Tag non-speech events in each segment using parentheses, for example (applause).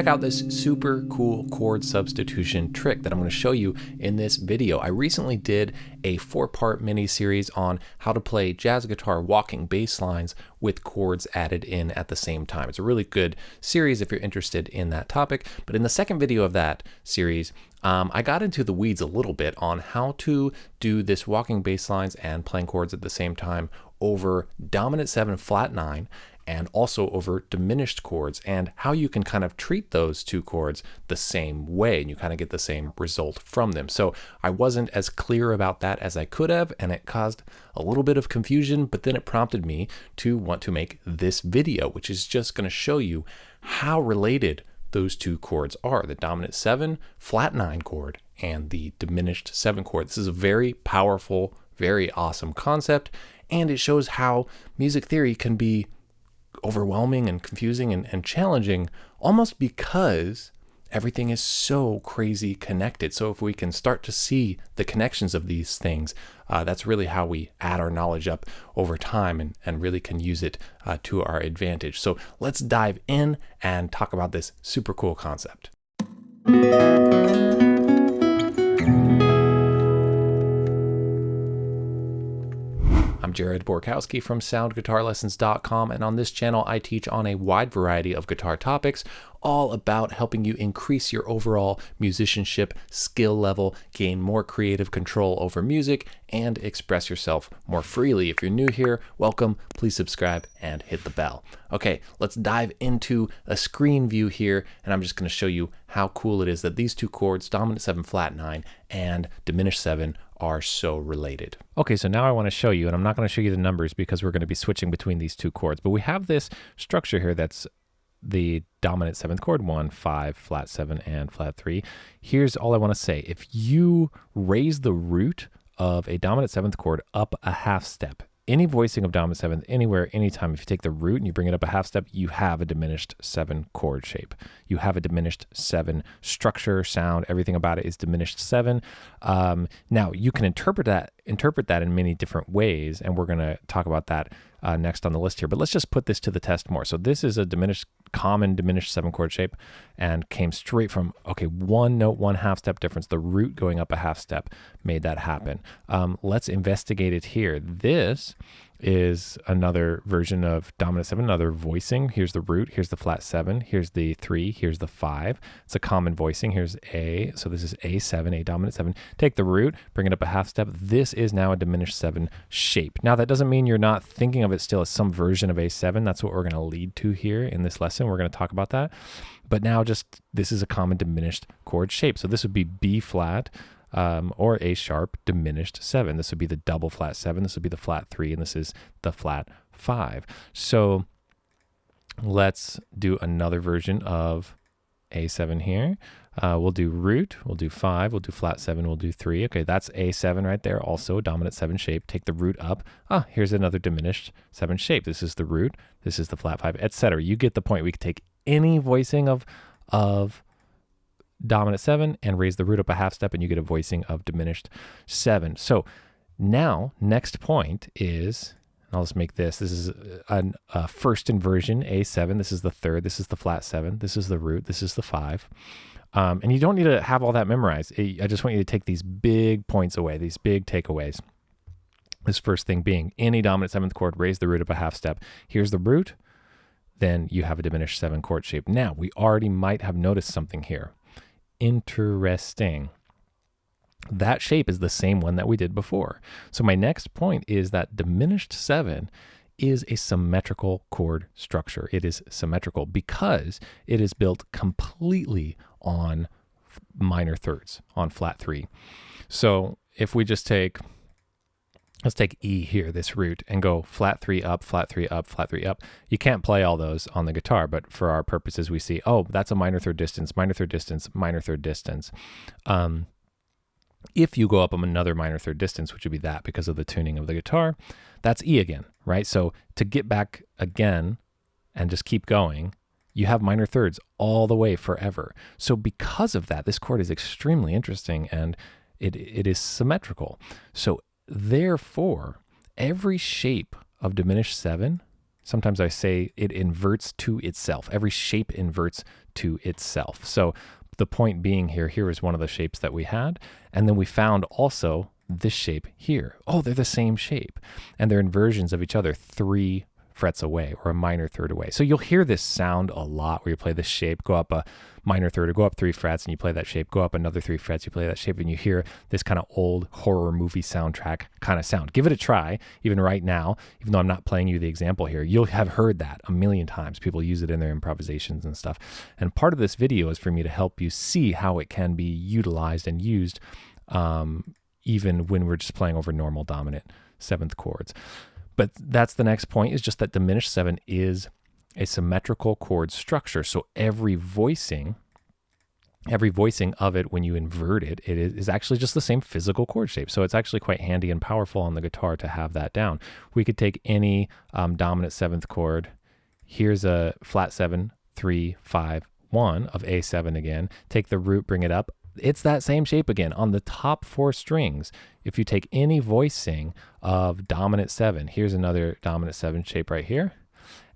check out this super cool chord substitution trick that I'm going to show you in this video. I recently did a four-part mini series on how to play jazz guitar walking bass lines with chords added in at the same time. It's a really good series if you're interested in that topic. But in the second video of that series, um, I got into the weeds a little bit on how to do this walking bass lines and playing chords at the same time over dominant 7 flat 9 and also over diminished chords and how you can kind of treat those two chords the same way and you kind of get the same result from them. So I wasn't as clear about that as I could have and it caused a little bit of confusion, but then it prompted me to want to make this video, which is just going to show you how related those two chords are, the dominant 7 flat 9 chord and the diminished 7 chord. This is a very powerful, very awesome concept and it shows how music theory can be overwhelming and confusing and, and challenging almost because everything is so crazy connected. So if we can start to see the connections of these things, uh, that's really how we add our knowledge up over time and, and really can use it uh, to our advantage. So let's dive in and talk about this super cool concept. I'm Jared Borkowski from SoundGuitarLessons.com, and on this channel, I teach on a wide variety of guitar topics, all about helping you increase your overall musicianship skill level, gain more creative control over music, and express yourself more freely. If you're new here, welcome, please subscribe and hit the bell. Okay, let's dive into a screen view here, and I'm just going to show you how cool it is that these two chords, dominant 7 flat 9 and diminished 7, are so related. Okay, so now I want to show you, and I'm not going to show you the numbers because we're going to be switching between these two chords, but we have this structure here that's the dominant seventh chord, one, five, flat seven, and flat three. Here's all I want to say. If you raise the root of a dominant seventh chord up a half step, any voicing of dominant seventh anywhere, anytime, if you take the root and you bring it up a half step, you have a diminished seven chord shape. You have a diminished seven structure, sound, everything about it is diminished seven. Um, now you can interpret that interpret that in many different ways, and we're going to talk about that uh, next on the list here. But let's just put this to the test more. So this is a diminished, common diminished seven chord shape, and came straight from okay one note, one half step difference. The root going up a half step made that happen. Um, let's investigate it here. This is another version of dominant seven, another voicing. Here's the root, here's the flat seven, here's the three, here's the five. It's a common voicing. Here's A, so this is A7, A dominant seven. Take the root, bring it up a half step. This is now a diminished seven shape. Now that doesn't mean you're not thinking of it still as some version of A7. That's what we're gonna lead to here in this lesson. We're gonna talk about that. But now just, this is a common diminished chord shape. So this would be B flat, um, or A sharp diminished seven. This would be the double flat seven. This would be the flat three, and this is the flat five. So let's do another version of A7 here. Uh, we'll do root, we'll do five, we'll do flat seven, we'll do three. Okay, that's A7 right there, also a dominant seven shape. Take the root up. Ah, here's another diminished seven shape. This is the root, this is the flat five, etc. You get the point. We could take any voicing of, of dominant seven and raise the root up a half step and you get a voicing of diminished seven. So now next point is, I'll just make this, this is a, a first inversion, A7, this is the third, this is the flat seven, this is the root, this is the five. Um, and you don't need to have all that memorized. I just want you to take these big points away, these big takeaways. This first thing being any dominant seventh chord, raise the root up a half step. Here's the root, then you have a diminished seven chord shape. Now, we already might have noticed something here interesting. That shape is the same one that we did before. So my next point is that diminished seven is a symmetrical chord structure. It is symmetrical because it is built completely on minor thirds, on flat three. So if we just take let's take E here, this root, and go flat three up, flat three up, flat three up. You can't play all those on the guitar, but for our purposes, we see, oh, that's a minor third distance, minor third distance, minor third distance. Um, if you go up on another minor third distance, which would be that because of the tuning of the guitar, that's E again, right? So to get back again and just keep going, you have minor thirds all the way forever. So because of that, this chord is extremely interesting and it, it is symmetrical. So Therefore, every shape of diminished seven sometimes I say it inverts to itself. Every shape inverts to itself. So the point being here, here is one of the shapes that we had. And then we found also this shape here. Oh, they're the same shape. And they're inversions of each other, three frets away or a minor third away. So you'll hear this sound a lot where you play this shape, go up a minor third, or go up three frets, and you play that shape, go up another three frets, you play that shape, and you hear this kind of old horror movie soundtrack kind of sound. Give it a try, even right now, even though I'm not playing you the example here. You'll have heard that a million times. People use it in their improvisations and stuff. And part of this video is for me to help you see how it can be utilized and used um, even when we're just playing over normal dominant seventh chords. But that's the next point is just that diminished seven is a symmetrical chord structure. So every voicing, every voicing of it when you invert it, it is actually just the same physical chord shape. So it's actually quite handy and powerful on the guitar to have that down. We could take any um, dominant seventh chord. Here's a flat seven, three, five, one of A7 again. Take the root, bring it up it's that same shape again on the top four strings. If you take any voicing of dominant seven, here's another dominant seven shape right here.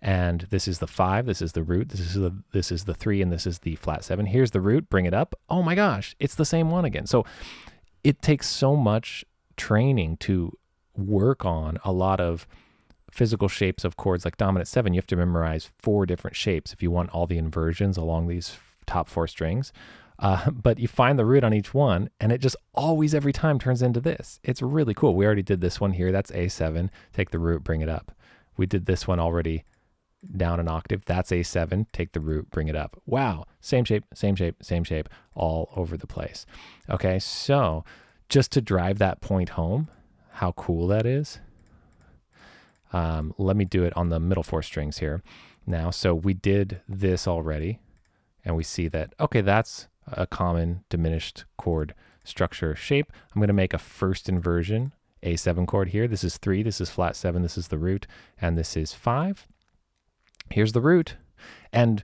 And this is the five, this is the root, this is the this is the three, and this is the flat seven. Here's the root, bring it up. Oh my gosh, it's the same one again. So it takes so much training to work on a lot of physical shapes of chords like dominant seven. You have to memorize four different shapes if you want all the inversions along these top four strings. Uh, (laughs) but you find the root on each one, and it just always, every time, turns into this. It's really cool. We already did this one here. That's A7. Take the root, bring it up. We did this one already down an octave. That's A7. Take the root, bring it up. Wow. Same shape, same shape, same shape, all over the place. Okay, so just to drive that point home, how cool that is. Um, let me do it on the middle four strings here now. So we did this already, and we see that, okay, that's a common diminished chord structure shape. I'm going to make a first inversion A7 chord here. This is 3, this is flat 7, this is the root, and this is 5. Here's the root. And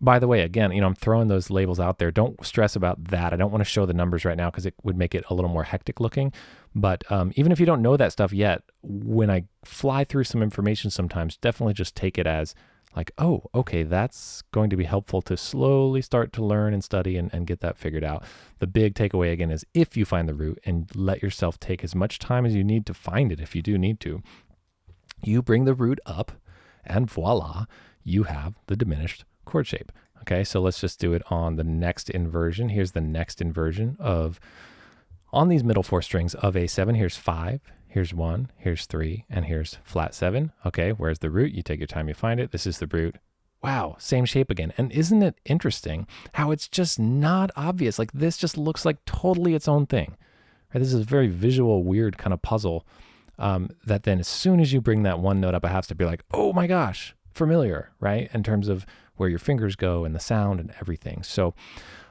by the way, again, you know, I'm throwing those labels out there. Don't stress about that. I don't want to show the numbers right now because it would make it a little more hectic looking. But um, even if you don't know that stuff yet, when I fly through some information sometimes, definitely just take it as like, oh, okay, that's going to be helpful to slowly start to learn and study and, and get that figured out. The big takeaway again is if you find the root and let yourself take as much time as you need to find it, if you do need to, you bring the root up and voila, you have the diminished chord shape. Okay, so let's just do it on the next inversion. Here's the next inversion of, on these middle four strings of A7, here's five, Here's one, here's three, and here's flat seven. Okay, where's the root? You take your time, you find it. This is the root. Wow, same shape again. And isn't it interesting how it's just not obvious? Like this just looks like totally its own thing. Right? This is a very visual, weird kind of puzzle um, that then as soon as you bring that one note up a half step, you're like, oh my gosh, familiar, right? In terms of where your fingers go and the sound and everything. So,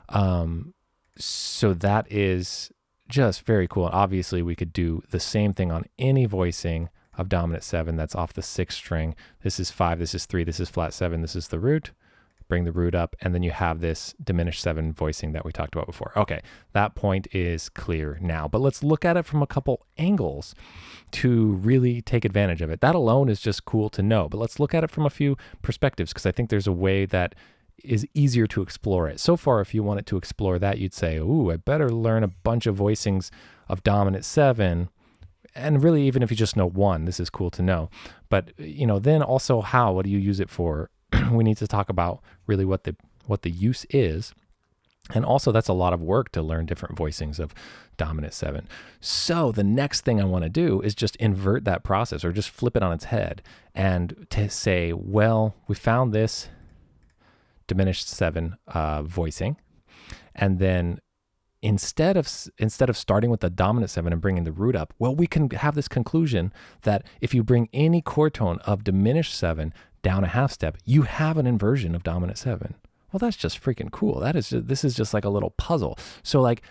um, so that is just very cool. Obviously, we could do the same thing on any voicing of dominant seven that's off the sixth string. This is five, this is three, this is flat seven, this is the root. Bring the root up, and then you have this diminished seven voicing that we talked about before. Okay, that point is clear now, but let's look at it from a couple angles to really take advantage of it. That alone is just cool to know, but let's look at it from a few perspectives because I think there's a way that is easier to explore it. So far, if you wanted to explore that, you'd say, Ooh, I better learn a bunch of voicings of dominant seven. And really, even if you just know one, this is cool to know. But you know, then also how? What do you use it for? (clears throat) we need to talk about really what the what the use is. And also, that's a lot of work to learn different voicings of dominant seven. So, the next thing I want to do is just invert that process or just flip it on its head and to say, well, we found this diminished seven uh, voicing, and then instead of instead of starting with the dominant seven and bringing the root up, well, we can have this conclusion that if you bring any chord tone of diminished seven down a half step, you have an inversion of dominant seven. Well, that's just freaking cool. That is just, this is just like a little puzzle. So like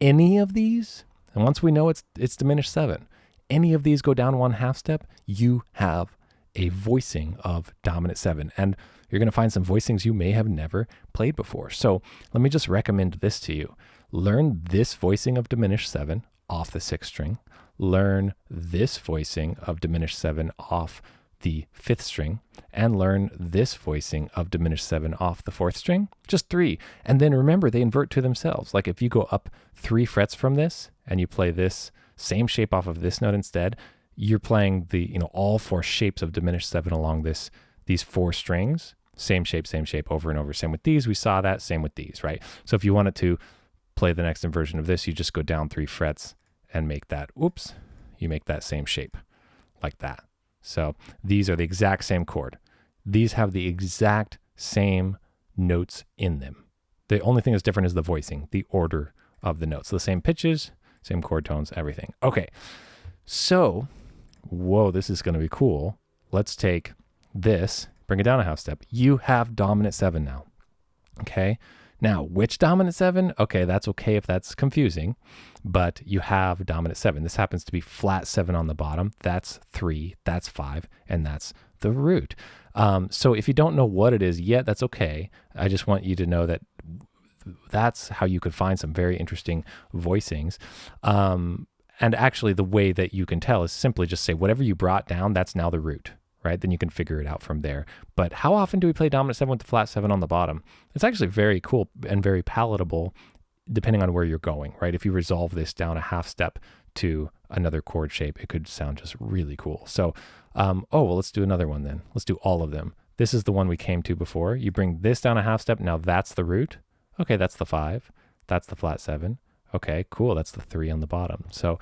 any of these, and once we know it's it's diminished seven, any of these go down one half step, you have a voicing of dominant seven. And you're going to find some voicings you may have never played before. So let me just recommend this to you. Learn this voicing of diminished seven off the sixth string. Learn this voicing of diminished seven off the fifth string and learn this voicing of diminished seven off the fourth string, just three. And then remember, they invert to themselves. Like if you go up three frets from this and you play this same shape off of this note instead, you're playing the, you know, all four shapes of diminished seven along this, these four strings, same shape, same shape over and over. Same with these, we saw that, same with these, right? So if you wanted to play the next inversion of this, you just go down three frets and make that, oops, you make that same shape like that. So these are the exact same chord. These have the exact same notes in them. The only thing that's different is the voicing, the order of the notes. The same pitches, same chord tones, everything. Okay, so, whoa, this is going to be cool. Let's take this, bring it down a half step. You have dominant seven now. Okay, now which dominant seven? Okay, that's okay if that's confusing, but you have dominant seven. This happens to be flat seven on the bottom. That's three, that's five, and that's the root. Um, so if you don't know what it is yet, that's okay. I just want you to know that that's how you could find some very interesting voicings. Um, and actually, the way that you can tell is simply just say whatever you brought down, that's now the root, right? Then you can figure it out from there. But how often do we play dominant seven with the flat seven on the bottom? It's actually very cool and very palatable depending on where you're going, right? If you resolve this down a half step to another chord shape, it could sound just really cool. So, um, oh, well, let's do another one then. Let's do all of them. This is the one we came to before. You bring this down a half step. Now that's the root. Okay, that's the five. That's the flat seven. Okay, cool. That's the three on the bottom. So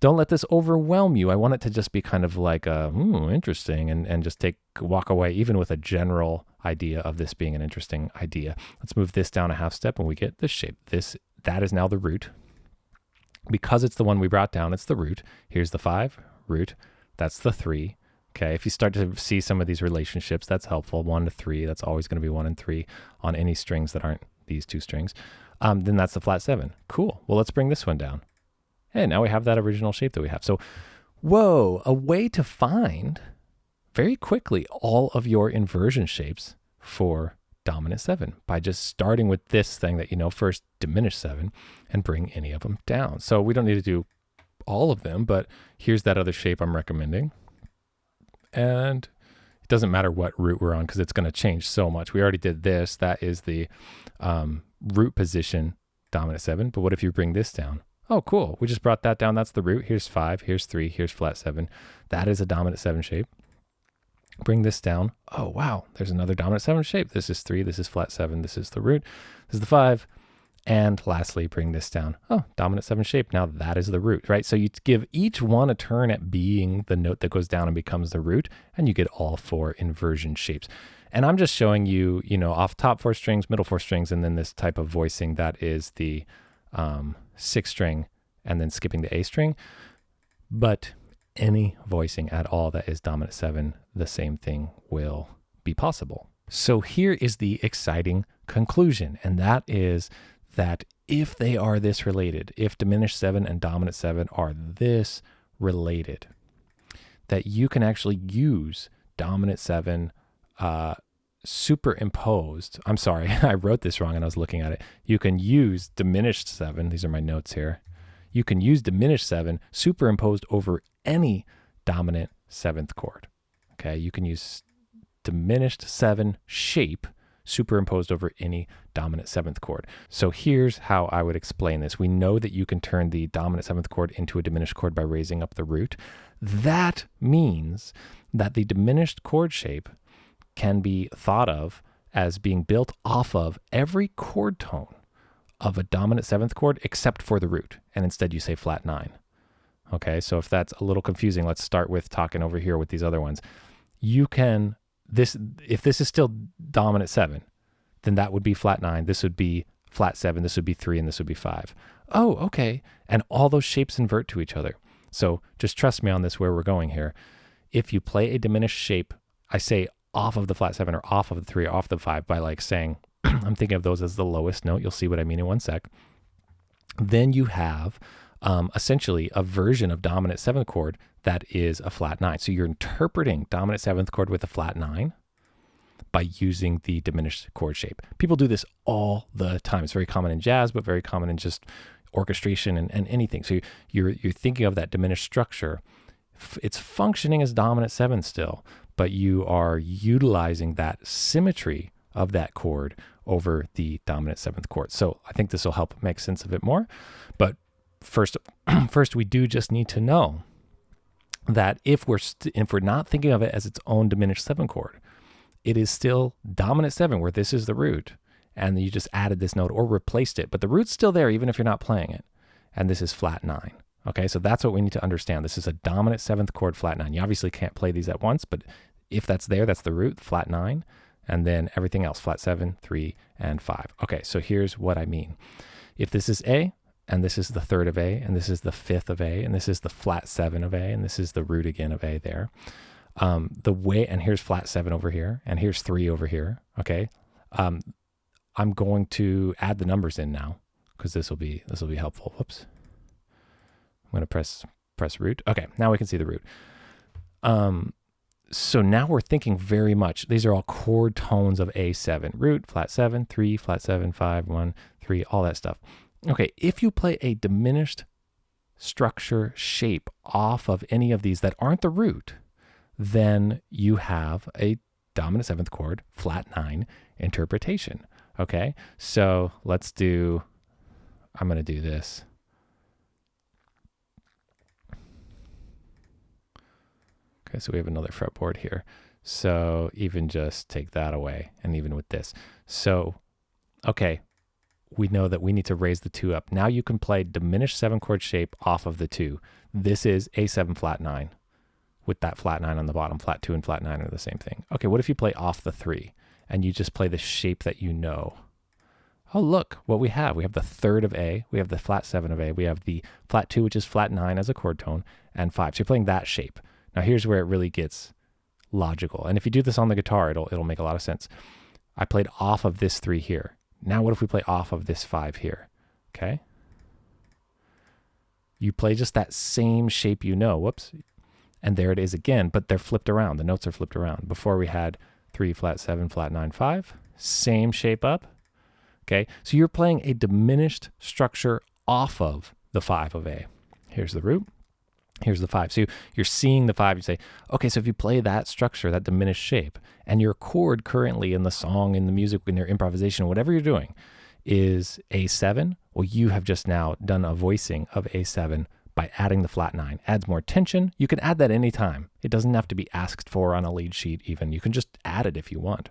don't let this overwhelm you. I want it to just be kind of like, a, hmm, interesting, and, and just take walk away, even with a general idea of this being an interesting idea. Let's move this down a half step and we get this shape. This That is now the root. Because it's the one we brought down, it's the root. Here's the five, root. That's the three. Okay, if you start to see some of these relationships, that's helpful. One to three, that's always going to be one and three on any strings that aren't these two strings. Um, then that's the flat seven. Cool. Well, let's bring this one down. And now we have that original shape that we have. So, whoa, a way to find very quickly all of your inversion shapes for dominant seven by just starting with this thing that you know first, diminish seven, and bring any of them down. So we don't need to do all of them, but here's that other shape I'm recommending. And it doesn't matter what root we're on because it's going to change so much. We already did this. That is the um, root position dominant seven. But what if you bring this down? Oh, cool. We just brought that down. That's the root. Here's five. Here's three. Here's flat seven. That is a dominant seven shape. Bring this down. Oh, wow. There's another dominant seven shape. This is three. This is flat seven. This is the root. This is the five. And lastly, bring this down. Oh, dominant seven shape. Now that is the root, right? So you give each one a turn at being the note that goes down and becomes the root, and you get all four inversion shapes. And I'm just showing you, you know, off top four strings, middle four strings, and then this type of voicing that is the um, sixth string and then skipping the A string. But any voicing at all that is dominant seven, the same thing will be possible. So here is the exciting conclusion, and that is that if they are this related, if diminished seven and dominant seven are this related, that you can actually use dominant seven uh, superimposed. I'm sorry, (laughs) I wrote this wrong and I was looking at it. You can use diminished seven. These are my notes here. You can use diminished seven superimposed over any dominant seventh chord. Okay, you can use diminished seven shape superimposed over any dominant seventh chord. So here's how I would explain this. We know that you can turn the dominant seventh chord into a diminished chord by raising up the root. That means that the diminished chord shape can be thought of as being built off of every chord tone of a dominant seventh chord except for the root. And instead you say flat nine. Okay, so if that's a little confusing, let's start with talking over here with these other ones. You can this if this is still dominant seven, then that would be flat nine. This would be flat seven. This would be three, and this would be five. Oh, okay. And all those shapes invert to each other. So just trust me on this where we're going here. If you play a diminished shape, I say off of the flat seven or off of the three, or off the five by like saying, (clears throat) I'm thinking of those as the lowest note. You'll see what I mean in one sec. Then you have um, essentially a version of dominant seventh chord that is a flat nine. So you're interpreting dominant seventh chord with a flat nine by using the diminished chord shape. People do this all the time. It's very common in jazz, but very common in just orchestration and, and anything. So you're, you're thinking of that diminished structure. It's functioning as dominant seven still, but you are utilizing that symmetry of that chord over the dominant seventh chord. So I think this will help make sense of it more. But first, (clears throat) first we do just need to know that if we're if we're not thinking of it as its own diminished seventh chord, it is still dominant seven where this is the root, and you just added this note or replaced it, but the root's still there even if you're not playing it, and this is flat nine. Okay, so that's what we need to understand. This is a dominant seventh chord flat nine. You obviously can't play these at once, but if that's there, that's the root, flat nine, and then everything else, flat seven, three, and five. Okay, so here's what I mean. If this is A, and this is the third of A, and this is the fifth of A, and this is the flat seven of A, and this is the root again of A there. Um, the way, and here's flat seven over here, and here's three over here. Okay. Um, I'm going to add the numbers in now because this will be, this will be helpful. Whoops. I'm to press, press root. Okay. Now we can see the root. Um, so now we're thinking very much, these are all chord tones of A7, root, flat seven, three, flat seven, five, one, three, all that stuff. Okay, if you play a diminished structure shape off of any of these that aren't the root, then you have a dominant seventh chord, flat nine interpretation. Okay, so let's do, I'm to do this. Okay, so we have another fretboard here. So even just take that away, and even with this. So, okay, we know that we need to raise the two up. Now you can play diminished seven chord shape off of the two. This is A7 flat nine with that flat nine on the bottom. Flat two and flat nine are the same thing. Okay, what if you play off the three and you just play the shape that you know? Oh, look what we have. We have the third of A, we have the flat seven of A, we have the flat two, which is flat nine as a chord tone, and five. So you're playing that shape. Now here's where it really gets logical. And if you do this on the guitar, it'll it'll make a lot of sense. I played off of this three here. Now what if we play off of this five here? Okay. You play just that same shape you know. Whoops. And there it is again, but they're flipped around. The notes are flipped around. Before we had three, flat seven, flat nine, five. Same shape up. Okay. So you're playing a diminished structure off of the five of A. Here's the root. Here's the five. So you're seeing the five. You say, okay, so if you play that structure, that diminished shape, and your chord currently in the song, in the music, in your improvisation, whatever you're doing, is A7, well, you have just now done a voicing of A7 by adding the flat nine. Adds more tension. You can add that anytime. It doesn't have to be asked for on a lead sheet, even. You can just add it if you want.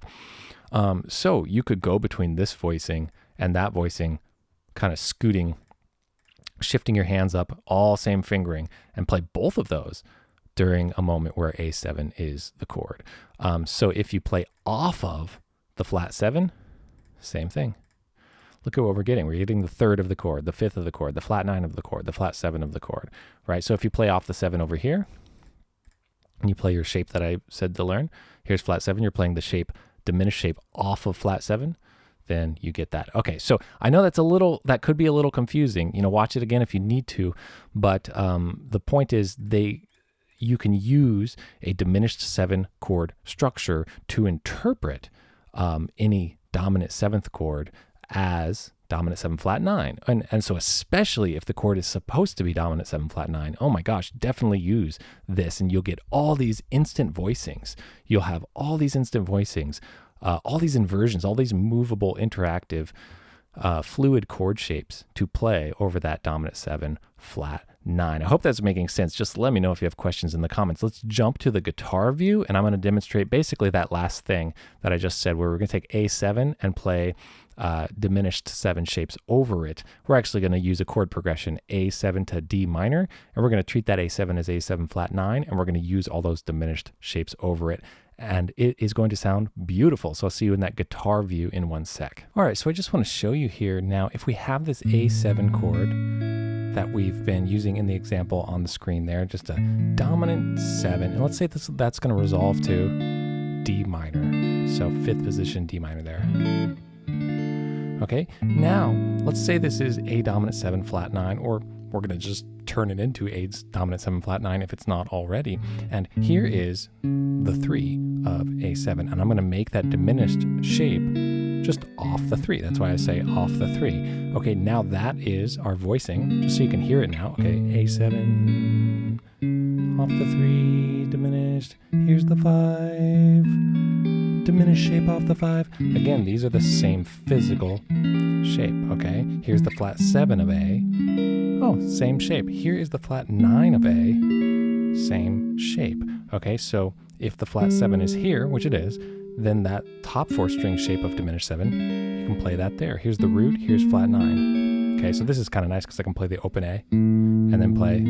Um, so you could go between this voicing and that voicing, kind of scooting shifting your hands up, all same fingering, and play both of those during a moment where A7 is the chord. Um, so if you play off of the flat seven, same thing. Look at what we're getting. We're getting the third of the chord, the fifth of the chord, the flat nine of the chord, the flat seven of the chord, right? So if you play off the seven over here, and you play your shape that I said to learn, here's flat seven, you're playing the shape, diminished shape off of flat seven then you get that. Okay, so I know that's a little, that could be a little confusing. You know, watch it again if you need to, but um, the point is they, you can use a diminished seven chord structure to interpret um, any dominant seventh chord as dominant seven flat nine. And, and so, especially if the chord is supposed to be dominant seven flat nine, oh my gosh, definitely use this and you'll get all these instant voicings. You'll have all these instant voicings uh, all these inversions, all these movable, interactive, uh, fluid chord shapes to play over that dominant seven flat nine. I hope that's making sense. Just let me know if you have questions in the comments. Let's jump to the guitar view and I'm going to demonstrate basically that last thing that I just said where we're going to take A7 and play uh, diminished seven shapes over it. We're actually going to use a chord progression A7 to D minor and we're going to treat that A7 as A7 flat nine and we're going to use all those diminished shapes over it and it is going to sound beautiful. So I'll see you in that guitar view in one sec. All right, so I just want to show you here now, if we have this A7 chord that we've been using in the example on the screen there, just a dominant seven, and let's say this, that's going to resolve to D minor. So fifth position D minor there. Okay, now let's say this is A dominant seven flat nine, or we're going to just turn it into a dominant 7 flat 9 if it's not already. And here is the 3 of A7. And I'm going to make that diminished shape just off the 3. That's why I say off the 3. Okay, now that is our voicing, just so you can hear it now. Okay, A7 off the three, diminished. Here's the five, diminished shape off the five. Again, these are the same physical shape, okay? Here's the flat seven of A. Oh, same shape. Here is the flat nine of A, same shape. Okay, so if the flat seven is here, which it is, then that top four string shape of diminished seven, you can play that there. Here's the root, here's flat nine. Okay, so this is kind of nice because I can play the open A and then play.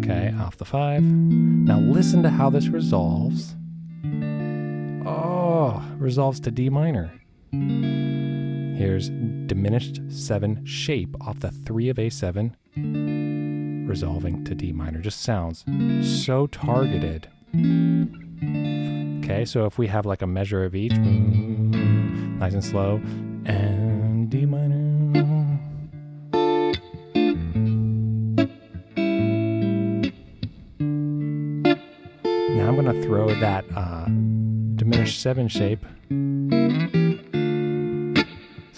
Okay, off the five. Now listen to how this resolves. Oh, resolves to D minor. Here's diminished seven shape off the three of A7 resolving to D minor. Just sounds so targeted. Okay, so if we have like a measure of each, nice and slow, and D minor. Now I'm going to throw that uh, diminished seven shape.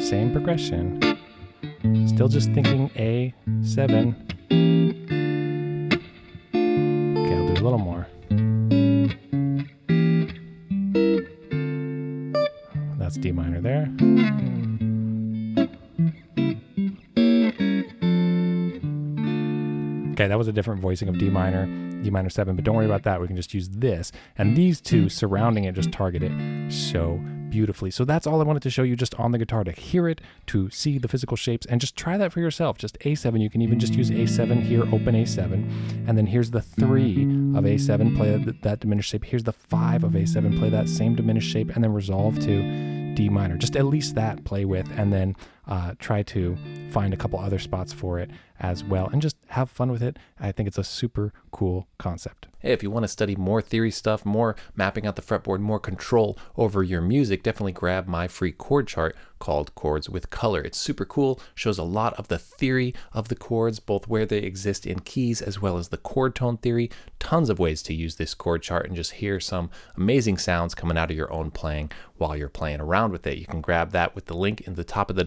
Same progression. Still just thinking A7 Okay, I'll do a little more. That's D minor there. Okay, that was a different voicing of D minor, D minor 7, but don't worry about that. We can just use this. And these two surrounding it just target it so beautifully. So that's all I wanted to show you just on the guitar to hear it, to see the physical shapes, and just try that for yourself. Just A7, you can even just use A7 here, open A7, and then here's the 3 of A7, play that, that diminished shape. Here's the 5 of A7, play that same diminished shape, and then resolve to D minor. Just at least that play with, and then uh, try to find a couple other spots for it as well and just have fun with it. I think it's a super cool concept. Hey, if you want to study more theory stuff, more mapping out the fretboard, more control over your music, definitely grab my free chord chart called Chords with Color. It's super cool, shows a lot of the theory of the chords, both where they exist in keys as well as the chord tone theory. Tons of ways to use this chord chart and just hear some amazing sounds coming out of your own playing while you're playing around with it. You can grab that with the link in the top of the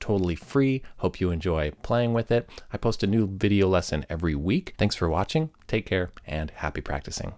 totally free. Hope you enjoy playing with it. I post a new video lesson every week. Thanks for watching, take care, and happy practicing.